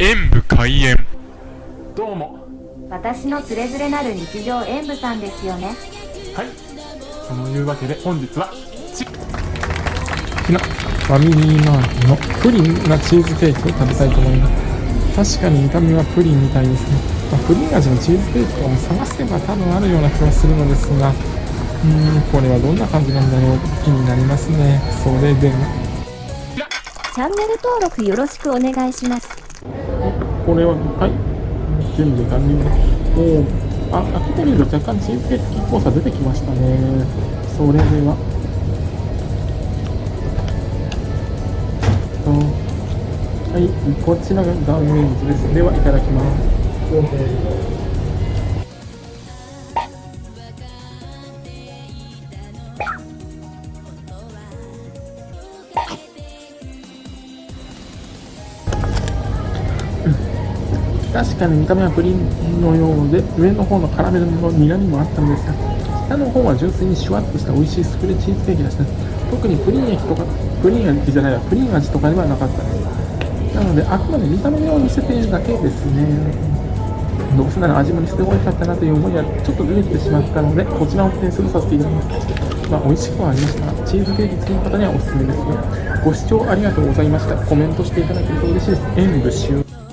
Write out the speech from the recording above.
演武開演。どうも。私のつれづれなる日常演舞さんですよね。はい。そのいうわけで本日はちこちらファミリーマートのプリンなチーズケーキを食べたいと思います。確かに見た目はプリンみたいですね、まあ、プリン味のチーズケーキとかも探せば多分あるような気がするのですがうーんこれはどんな感じなんだろう気になりますね。それでは。チャンネル登録よろしくお願いしますこれははい。準備完了ですおあ開けてみると若干チーズケーキっぽさ出てきましたねそれではとはいこちらが断面図ですではいただきます確かに見た目はプリンのようで上の方のカラメルの苦みもあったんですが下の方は純粋にシュワッとした美味しいスフレチーズケーキでした特にプリン液とかプリン味じゃないわプリン味とかではなかったです。なのであくまで見た目を見せているだけですね。どうせなら味もすごいかったなという思いはちょっと出てきてしまったのでこちらを点数させていただきます。まあ美味しくはありました。がチーズケーキ好きの方にはおすすめですよご視聴ありがとうございました。コメントしていただけると嬉しいです。演武終